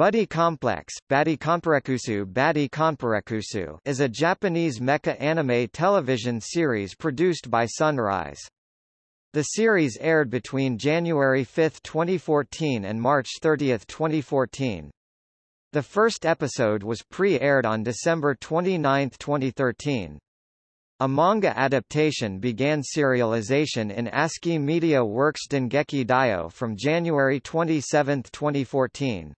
Buddy Complex Buddy Konparekusu Buddy Konparekusu is a Japanese mecha anime television series produced by Sunrise. The series aired between January 5, 2014 and March 30, 2014. The first episode was pre-aired on December 29, 2013. A manga adaptation began serialization in ASCII Media Works Dengeki Daioh from January 27, 2014.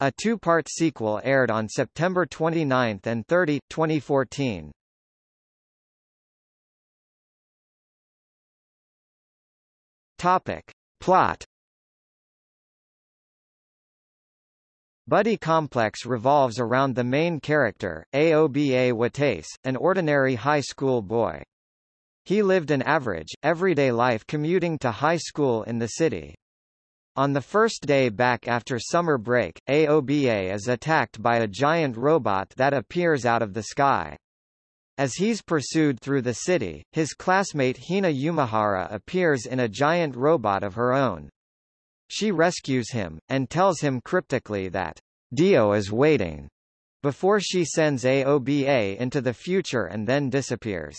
A two-part sequel aired on September 29 and 30, 2014. Topic. Plot Buddy Complex revolves around the main character, Aoba Watase, an ordinary high school boy. He lived an average, everyday life commuting to high school in the city. On the first day back after summer break, Aoba is attacked by a giant robot that appears out of the sky. As he's pursued through the city, his classmate Hina Yumehara appears in a giant robot of her own. She rescues him, and tells him cryptically that Dio is waiting, before she sends Aoba into the future and then disappears.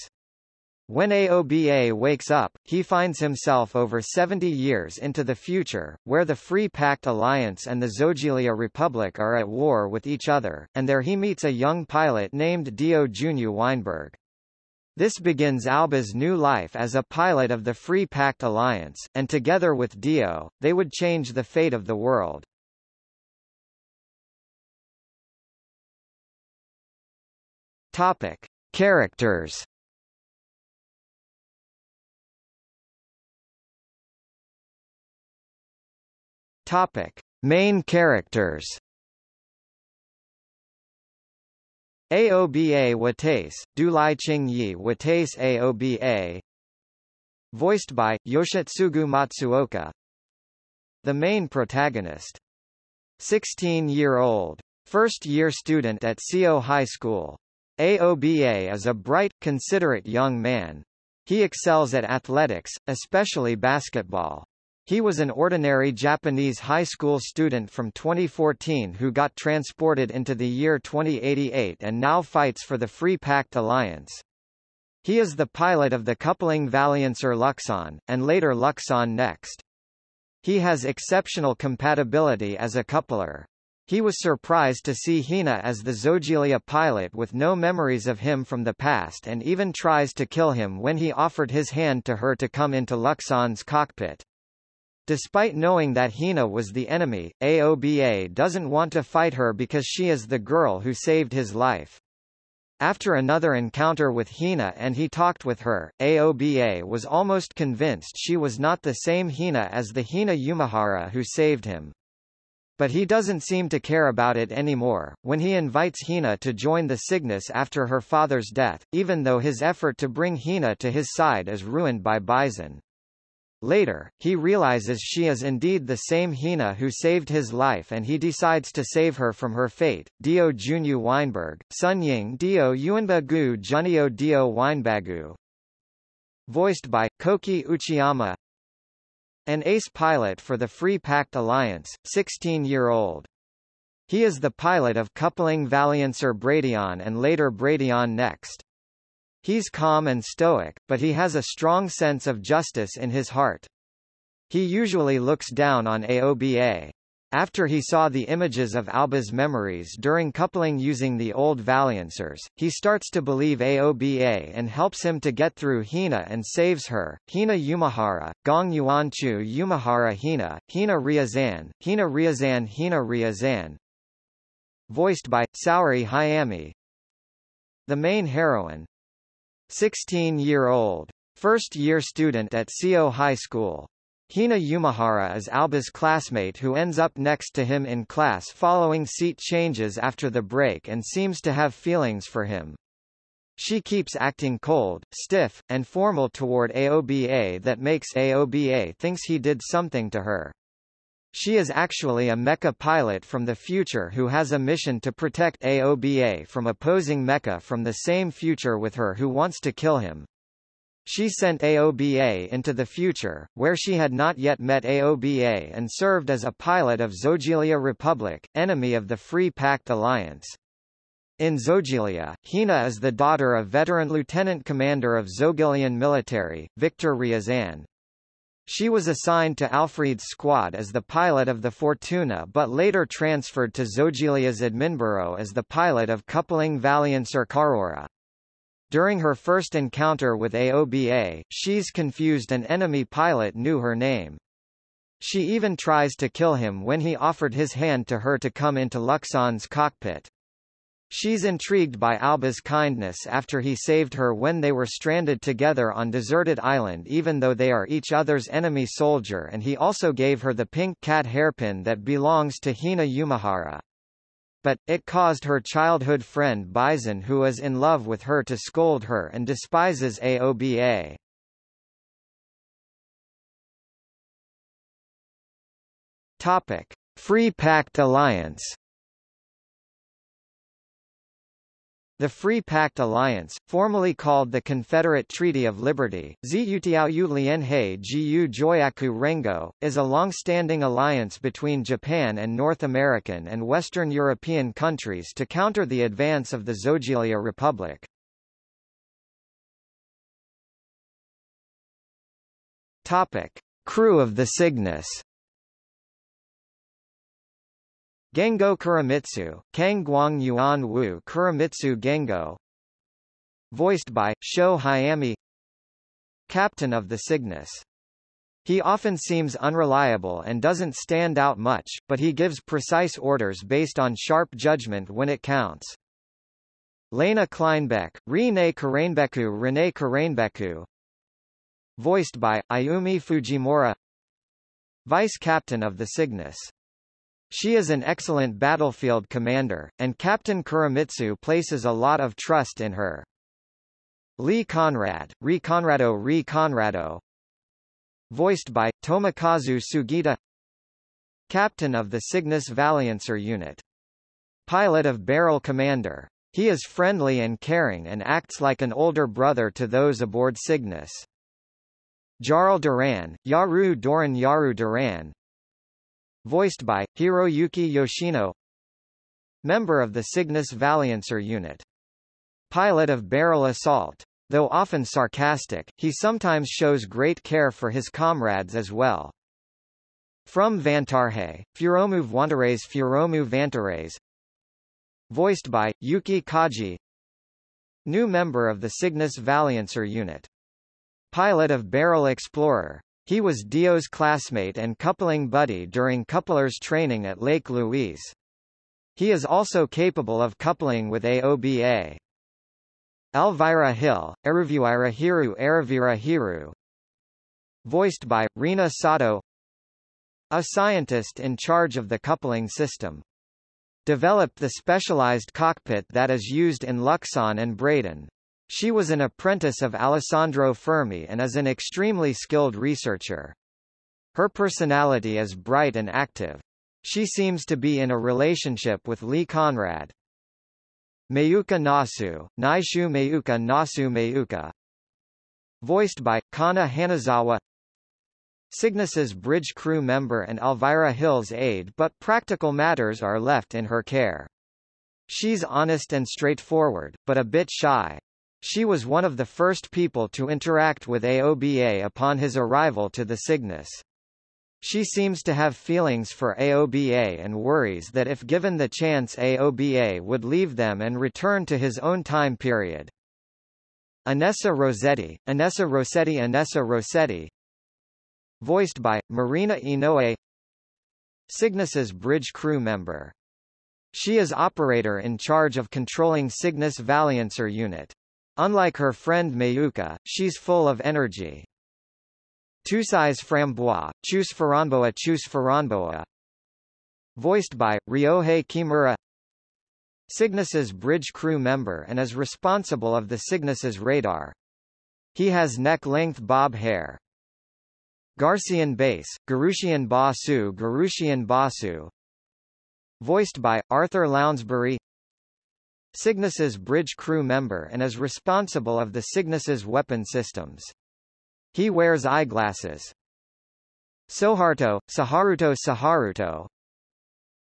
When Aoba wakes up, he finds himself over 70 years into the future, where the Free Pact Alliance and the Zogilia Republic are at war with each other, and there he meets a young pilot named Dio Junyu Weinberg. This begins Aoba's new life as a pilot of the Free Pact Alliance, and together with Dio, they would change the fate of the world. Topic. Characters Topic: Main characters. Aoba Watase, Dulai Ching Yi Watase Aoba Voiced by, Yoshitsugu Matsuoka The main protagonist. 16-year-old. First-year student at Seo High School. Aoba is a bright, considerate young man. He excels at athletics, especially basketball. He was an ordinary Japanese high school student from 2014 who got transported into the year 2088 and now fights for the Free Pact Alliance. He is the pilot of the coupling Valiancer Luxon, and later Luxon Next. He has exceptional compatibility as a coupler. He was surprised to see Hina as the Zogilia pilot with no memories of him from the past and even tries to kill him when he offered his hand to her to come into Luxon's cockpit. Despite knowing that Hina was the enemy, Aoba doesn't want to fight her because she is the girl who saved his life. After another encounter with Hina and he talked with her, Aoba was almost convinced she was not the same Hina as the Hina Yumehara who saved him. But he doesn't seem to care about it anymore, when he invites Hina to join the Cygnus after her father's death, even though his effort to bring Hina to his side is ruined by Bison. Later, he realizes she is indeed the same Hina who saved his life and he decides to save her from her fate. Dio Junyu Weinberg, Sun Sunying Dio Yuanbagu Junio Dio Weinbagu. Voiced by, Koki Uchiyama An ace pilot for the Free Pact Alliance, 16-year-old. He is the pilot of coupling Valiancer Bradion and later Bradion Next. He's calm and stoic, but he has a strong sense of justice in his heart. He usually looks down on Aoba. After he saw the images of Aoba's memories during coupling using the old Valiancers, he starts to believe Aoba and helps him to get through Hina and saves her. Hina Yumehara, Gong Yuanchu Yumehara Hina, Hina Ryazan, Hina Ryazan Hina Ryazan. Voiced by, Saori Hayami. The main heroine, 16-year-old. First-year student at Seo High School. Hina Yumehara is Aoba's classmate who ends up next to him in class following seat changes after the break and seems to have feelings for him. She keeps acting cold, stiff, and formal toward Aoba that makes Aoba thinks he did something to her. She is actually a mecha pilot from the future who has a mission to protect Aoba from opposing mecha from the same future with her who wants to kill him. She sent AOBA into the future, where she had not yet met AOBA and served as a pilot of Zogilia Republic, enemy of the Free Pact Alliance. In Zogilia, Hina is the daughter of veteran lieutenant commander of Zogilian military, Victor Riazan. She was assigned to Alfred's squad as the pilot of the Fortuna but later transferred to Zogilia's Adminborough as the pilot of coupling Valiancer Carora. During her first encounter with AOBA, she's confused an enemy pilot knew her name. She even tries to kill him when he offered his hand to her to come into Luxon's cockpit. She's intrigued by Aoba's kindness after he saved her when they were stranded together on deserted island even though they are each other's enemy soldier and he also gave her the pink cat hairpin that belongs to Hina Yumehara but, it caused her childhood friend Bison who is in love with her to scold her and despises AOBA. Topic. Free Pact Alliance The Free Pact Alliance, formerly called the Confederate Treaty of Liberty Zutiao Lianhe Gu Joyaku Rengo, is a long-standing alliance between Japan and North American and Western European countries to counter the advance of the Zogilia Republic. Topic. Crew of the Cygnus Gengo Kuramitsu, Kang Guang Yuan Wu Kuramitsu Gengo Voiced by, Sho Hayami Captain of the Cygnus. He often seems unreliable and doesn't stand out much, but he gives precise orders based on sharp judgment when it counts. Lena Kleinbeck, Rene Karainbeku Rene Karainbeku Voiced by, Ayumi Fujimura Vice Captain of the Cygnus she is an excellent battlefield commander, and Captain Kuramitsu places a lot of trust in her. Lee Conrad, Ri Conrado Ri Conrado Voiced by, Tomokazu Sugita Captain of the Cygnus Valiancer unit. Pilot of Barrel Commander. He is friendly and caring and acts like an older brother to those aboard Cygnus. Jarl Duran, Yaru Doran Yaru Duran voiced by, Hiroyuki Yoshino Member of the Cygnus Valiancer unit. Pilot of barrel Assault. Though often sarcastic, he sometimes shows great care for his comrades as well. From Vantarhe, Furomu Vantares Furomu Vantares Voiced by, Yuki Kaji New member of the Cygnus Valiancer unit. Pilot of Barrel Explorer. He was Dio's classmate and coupling buddy during coupler's training at Lake Louise. He is also capable of coupling with AOBA. Elvira Hill, Eruvuira Hiru Eravira Hiru Voiced by, Rina Sato A scientist in charge of the coupling system. Developed the specialized cockpit that is used in Luxon and Bradion. She was an apprentice of Alessandro Fermi and is an extremely skilled researcher. Her personality is bright and active. She seems to be in a relationship with Lee Conrad. Mayuka Nasu, Naishu Mayuka Nasu Mayuka Voiced by, Kana Hanazawa Cygnus's bridge crew member and Elvira Hill's aide but practical matters are left in her care. She's honest and straightforward, but a bit shy. She was one of the first people to interact with AOBA upon his arrival to the Cygnus. She seems to have feelings for AOBA and worries that if given the chance AOBA would leave them and return to his own time period. Anessa Rossetti, Anessa Rossetti Anessa Rossetti Voiced by, Marina Inoue Cygnus's bridge crew member. She is operator in charge of controlling Cygnus Valiancer unit. Unlike her friend Mayuka, she's full of energy. Tusai's Frambois, Chus Faranboa Chus Faranboa Voiced by, Ryohei Kimura Cygnus's bridge crew member and is responsible of the Cygnus's radar. He has neck-length bob hair. Garcian Base, Garushian Basu Garushian Basu Voiced by, Arthur Lounsbury Cygnus's bridge crew member and is responsible of the Cygnus's weapon systems. He wears eyeglasses. Soharuto, Saharuto Saharuto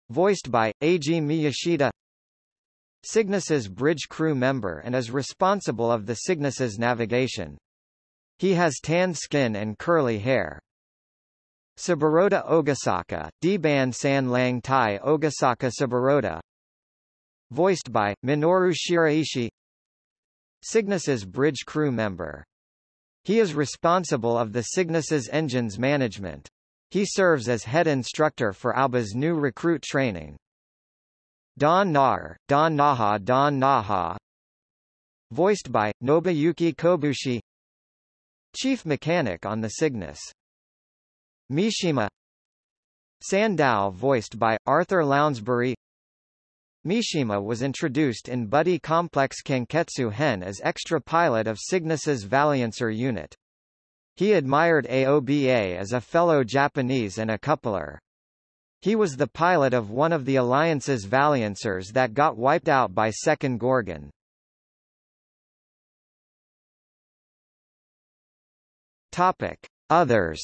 Voiced by, Eiji Miyashita Cygnus's bridge crew member and is responsible of the Cygnus's navigation. He has tan skin and curly hair. Sabaroda Ogasaka, D-Ban San Lang Tai Ogasaka Sabaroda Voiced by, Minoru Shiraishi Cygnus's bridge crew member he is responsible of the Cygnus's engines management. He serves as head instructor for Aoba's new recruit training. Don Nar, Don Naha Don Naha Voiced by, Nobuyuki Kobushi Chief mechanic on the Cygnus. Mishima Sandow voiced by, Arthur Lounsbury Mishima was introduced in Buddy Complex Kanketsu Hen as extra pilot of Cygnus's Valiancer unit. He admired AOBA as a fellow Japanese and a coupler. He was the pilot of one of the Alliance's Valiancers that got wiped out by Second Gorgon. Topic. Others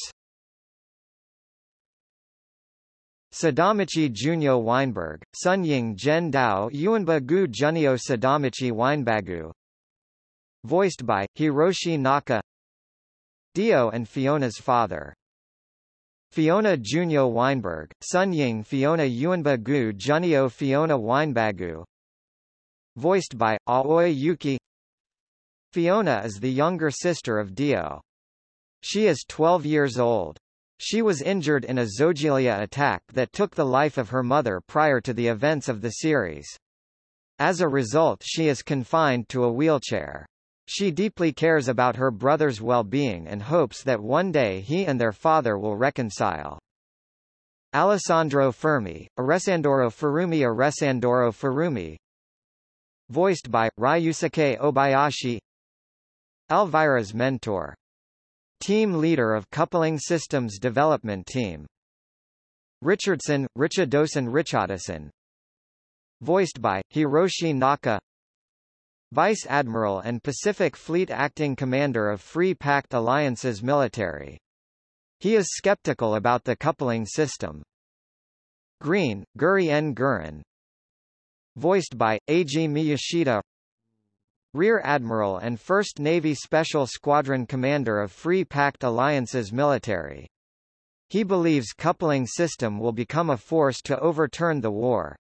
Sadamichi Junyo Weinberg, Sunying Gen Dao Yuanba Gu Junyo Sadamichi Weinbagu. Voiced by, Hiroshi Naka. Dio and Fiona's father. Fiona Junyo Weinberg, Sunying Fiona Yuanba Gu Junyo Fiona Weinbagu. Voiced by, Aoi Yuki. Fiona is the younger sister of Dio. She is 12 years old. She was injured in a Zogilia attack that took the life of her mother prior to the events of the series. As a result she is confined to a wheelchair. She deeply cares about her brother's well-being and hopes that one day he and their father will reconcile. Alessandro Fermi, Alessandro Ferrumi Alessandro Ferrumi Voiced by, Ryusuke Obayashi Elvira's mentor Team leader of Coupling Systems Development Team. Richardson, Richadoson Richardson. Voiced by, Hiroshi Naka Vice Admiral and Pacific Fleet Acting Commander of Free Pact Alliance's military. He is skeptical about the coupling system. Green, Guri N. Gurin. Voiced by, Eiji Miyashita Rear Admiral and 1st Navy Special Squadron Commander of Free Pact Alliance's military. He believes coupling system will become a force to overturn the war.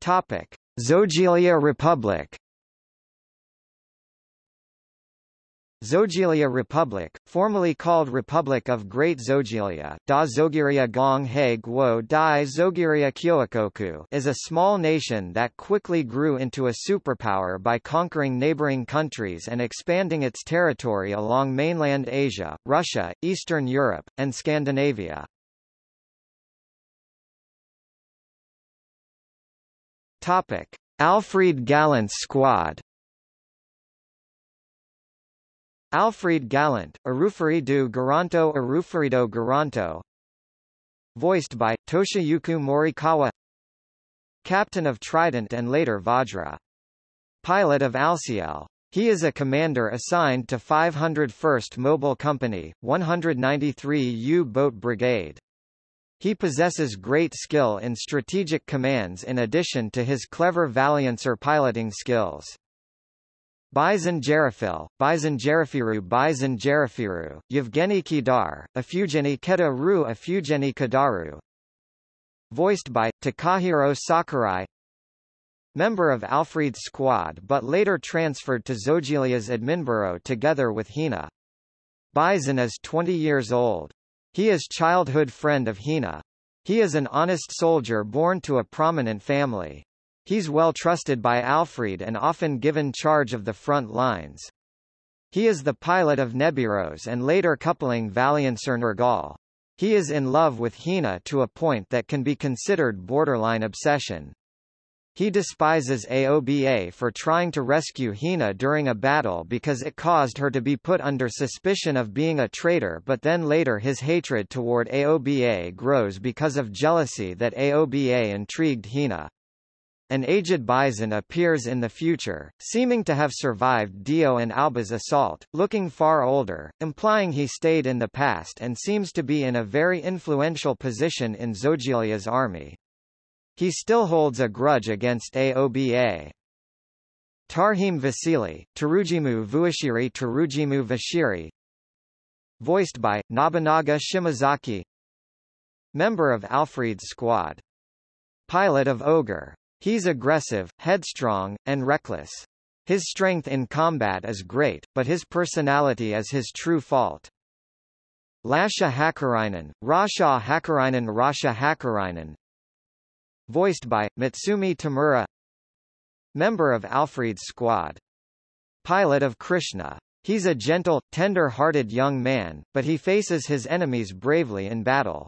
Topic: Zogilia Republic Zogilia Republic, formerly called Republic of Great Zogilia da Zogiria Gong He Guo Dai Zogiria Kyokoku is a small nation that quickly grew into a superpower by conquering neighboring countries and expanding its territory along mainland Asia, Russia, Eastern Europe, and Scandinavia. Alfred Gallant's squad Alfred Gallant, Arufurido Garanto Arufurido Garanto Voiced by, Toshiyuki Morikawa Captain of Trident and later Vajra. Pilot of Alciel. He is a commander assigned to 501st Mobile Company, 193 U-Boat Brigade. He possesses great skill in strategic commands in addition to his clever Valiancer piloting skills. Bison Jarafil, Bison Jarafiru Bison Jarafiru, Yevgeny Kedar, Afugeni Kedaru Afugeni Kedaru Voiced by, Takahiro Sakurai Member of Alfred's squad but later transferred to Zogilia's admin together with Hina. Bison is 20 years old. He is childhood friend of Hina. He is an honest soldier born to a prominent family. He's well trusted by Alfred and often given charge of the front lines. He is the pilot of Nebiros and later coupling Valiancer Nergal. He is in love with Hina to a point that can be considered borderline obsession. He despises AOBA for trying to rescue Hina during a battle because it caused her to be put under suspicion of being a traitor but then later his hatred toward AOBA grows because of jealousy that AOBA intrigued Hina. An aged Bison appears in the future, seeming to have survived Dio and Aoba's assault, looking far older, implying he stayed in the past and seems to be in a very influential position in Zogilia's army. He still holds a grudge against Aoba. Tarhim Vasili, Tarujimu Vuashiri Tarujimu Vashiri Voiced by, Nobunaga Shimazaki Member of Alfred's squad. Pilot of Ogre. He's aggressive, headstrong, and reckless. His strength in combat is great, but his personality is his true fault. Lasha Hakkarainen, Rasha Hakkarainen Rasha Hakkarainen Voiced by, Mutsumi Tamura Member of Alfred's squad. Pilot of Krishna. He's a gentle, tender-hearted young man, but he faces his enemies bravely in battle.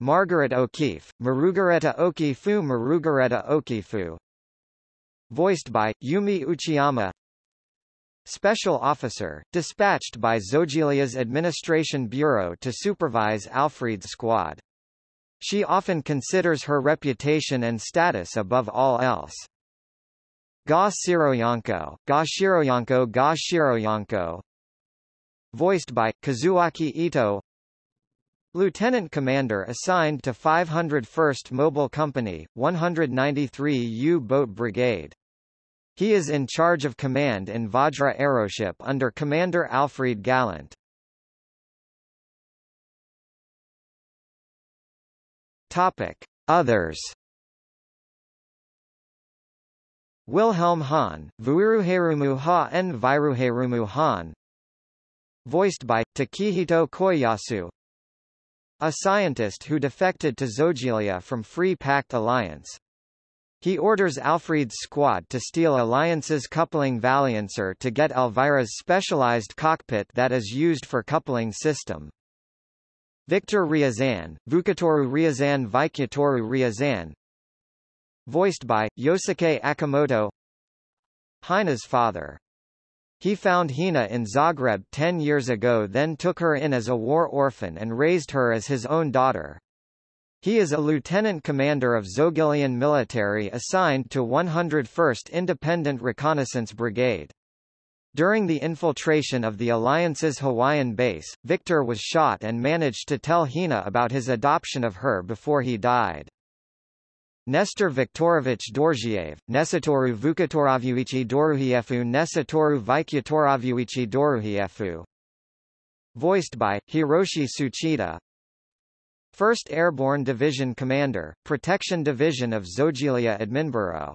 Margaret O'Keefe, Marugareta Okifu Marugareta Okifu Voiced by, Yumi Uchiyama Special Officer, dispatched by Zogilia's Administration Bureau to supervise Alfred's squad. She often considers her reputation and status above all else. Ga Shiroyanko, Ga Shiroyanko Ga Shiroyanko Voiced by, Kazuaki Ito Lieutenant Commander assigned to 501st Mobile Company, 193 U-Boat Brigade. He is in charge of command in Vajra aeroship under Commander Alfred Gallant. Topic: Others. Wilhelm Hahn, Vuiruherumu Ha en Viruherumu Han Voiced by, Takehito Koyasu a scientist who defected to Zogilia from Free Pact Alliance. He orders Alfred's squad to steal Alliance's coupling Valiancer to get Elvira's specialized cockpit that is used for coupling system. Victor Riazan, Vukatoru Riazan Vikatoru Riazan Voiced by, Yosuke Akimoto Hina's father he found Hina in Zagreb ten years ago then took her in as a war orphan and raised her as his own daughter. He is a lieutenant commander of Zogilian military assigned to 101st Independent Reconnaissance Brigade. During the infiltration of the Alliance's Hawaiian base, Victor was shot and managed to tell Hina about his adoption of her before he died. Nestor Viktorovich Dorjiev, Nesatoru Vukatoravuichi Doruhiefu Nesatoru Vykyatoravuichi Doruhiefu Voiced by, Hiroshi Tsuchida 1st Airborne Division Commander, Protection Division of Zogilia Adminburo.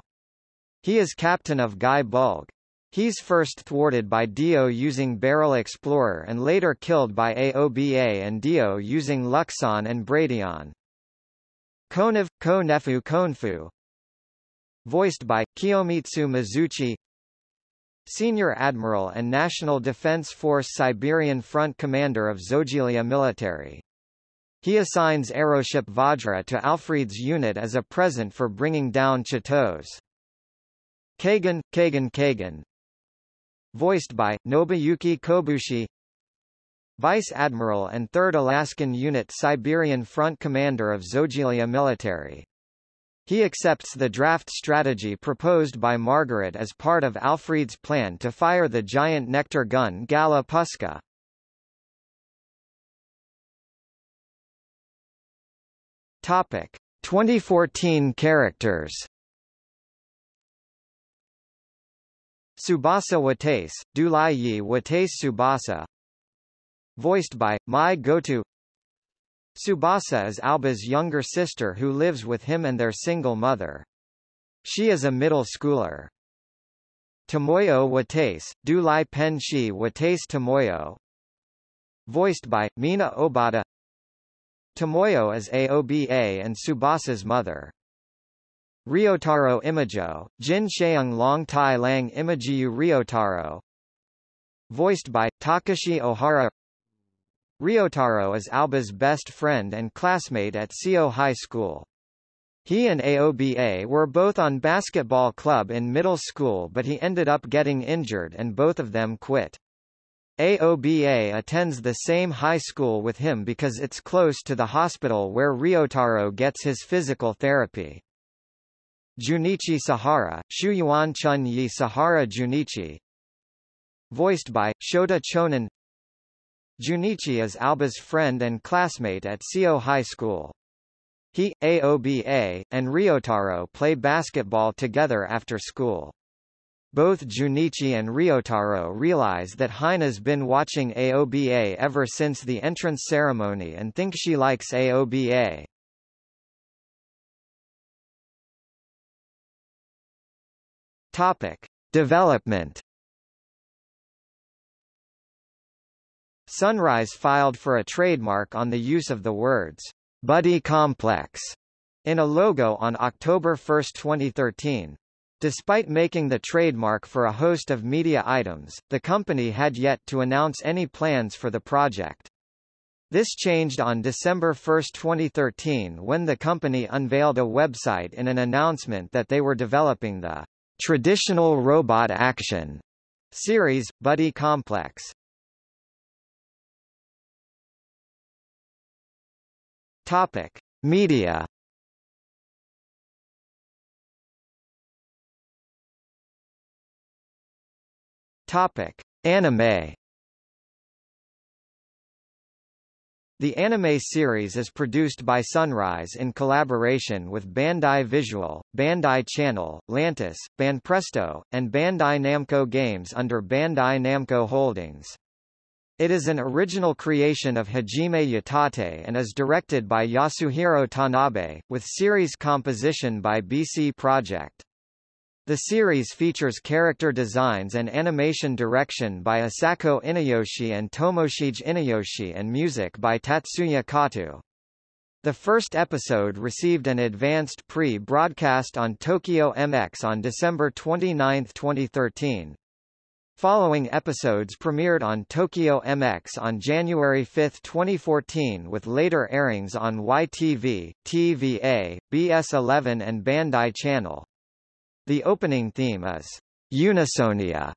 He is captain of Guy Bulg. He's first thwarted by Dio using Barrel Explorer and later killed by Aoba and Dio using Luxon and Bradion. Konev, Konefu Konfu Voiced by, Kiyomitsu Mizuchi Senior Admiral and National Defense Force Siberian Front Commander of Zogilia Military. He assigns aeroship Vajra to Alfred's unit as a present for bringing down Chateaus. Kagan, Kagan Kagan Voiced by, Nobuyuki Kobushi Vice Admiral and 3rd Alaskan Unit Siberian Front Commander of Zogilia Military. He accepts the draft strategy proposed by Margaret as part of Alfred's plan to fire the giant nectar gun Gala Puska. Topic: 2014 characters. Subasa Watase, Dulai Yi Watase Subasa Voiced by, Mai Goto Subasa is Aoba's younger sister who lives with him and their single mother. She is a middle schooler. Tomoyo Watase, Du Lai Pen Shi Watase Tomoyo Voiced by, Mina Obata Tomoyo is Aoba and Subasa's mother. Ryotaro Imajo, Jin Sheung Long Tai Lang Imajiu Ryotaro Voiced by, Takashi Ohara Ryotaro is Aoba's best friend and classmate at Seo High School. He and Aoba were both on basketball club in middle school but he ended up getting injured and both of them quit. Aoba attends the same high school with him because it's close to the hospital where Ryotaro gets his physical therapy. Junichi Sahara, Shuyuan Chun Yi Sahara Junichi Voiced by, Shota Chonan Junichi is Aoba's friend and classmate at Seo High School. He, Aoba, and Ryotaro play basketball together after school. Both Junichi and Ryotaro realize that Hina's been watching Aoba ever since the entrance ceremony and think she likes Aoba. Topic. Development Sunrise filed for a trademark on the use of the words, Buddy Complex, in a logo on October 1, 2013. Despite making the trademark for a host of media items, the company had yet to announce any plans for the project. This changed on December 1, 2013 when the company unveiled a website in an announcement that they were developing the traditional robot action series, Buddy Complex. Topic. Media Topic: Anime. The anime series is produced by Sunrise in collaboration with Bandai Visual, Bandai Channel, Lantis, Banpresto, and Bandai Namco Games under Bandai Namco Holdings. It is an original creation of Hajime Yatate and is directed by Yasuhiro Tanabe, with series composition by BC Project. The series features character designs and animation direction by Asako Inayoshi and Tomoshige Inayoshi and music by Tatsuya Kato. The first episode received an advanced pre-broadcast on Tokyo MX on December 29, 2013. Following episodes premiered on Tokyo MX on January 5, 2014 with later airings on YTV, TVA, BS11 and Bandai Channel. The opening theme is Unisonia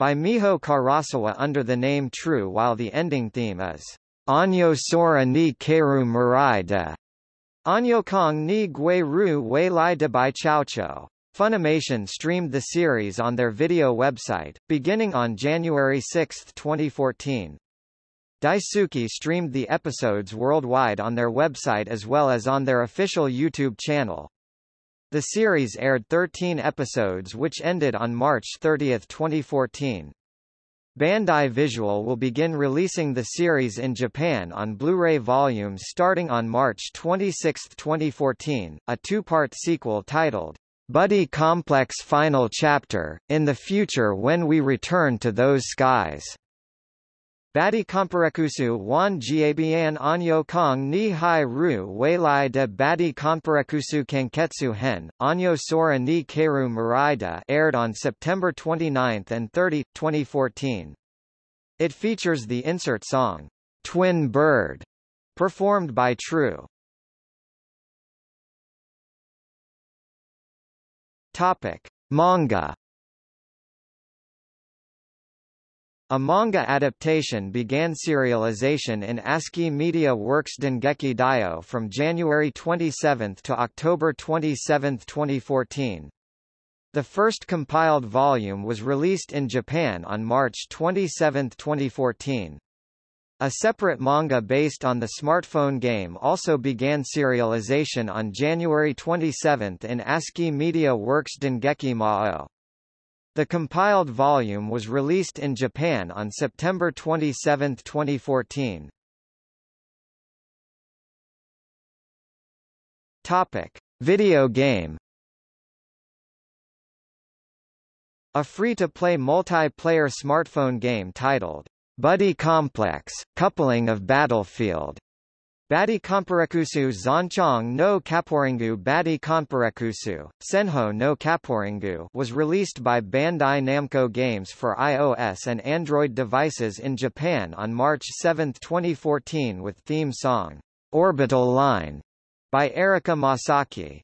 by Miho Karasawa under the name True while the ending theme is Anyo Sora ni Keru Murai de Anyo Kong ni Gui Ru Wei Lai de by ChouCho. Funimation streamed the series on their video website, beginning on January 6, 2014. Daisuki streamed the episodes worldwide on their website as well as on their official YouTube channel. The series aired 13 episodes which ended on March 30, 2014. Bandai Visual will begin releasing the series in Japan on Blu-ray volumes starting on March 26, 2014, a two-part sequel titled, Buddy Complex Final Chapter, In the Future When We Return to Those Skies. Badi Komparekusu wan jiabian anyo kong ni hai ru weilai de Badi Komparekusu kanketsu hen, anyo sora ni keru muraida aired on September 29 and 30, 2014. It features the insert song, Twin Bird, performed by True. Topic. Manga A manga adaptation began serialization in ASCII Media Works Dengeki Daioh from January 27 to October 27, 2014. The first compiled volume was released in Japan on March 27, 2014. A separate manga based on the smartphone game also began serialization on January 27 in ASCII Media Works Dengeki Mao. The compiled volume was released in Japan on September 27, 2014. Topic: Video game. A free-to-play multiplayer smartphone game titled Buddy Complex: Coupling of Battlefield Badi Komparekusu Zanchong no Kaporingu Badi Komparekusu, Senho no Kaporingu was released by Bandai Namco Games for iOS and Android devices in Japan on March 7, 2014 with theme song, Orbital Line, by Erika Masaki.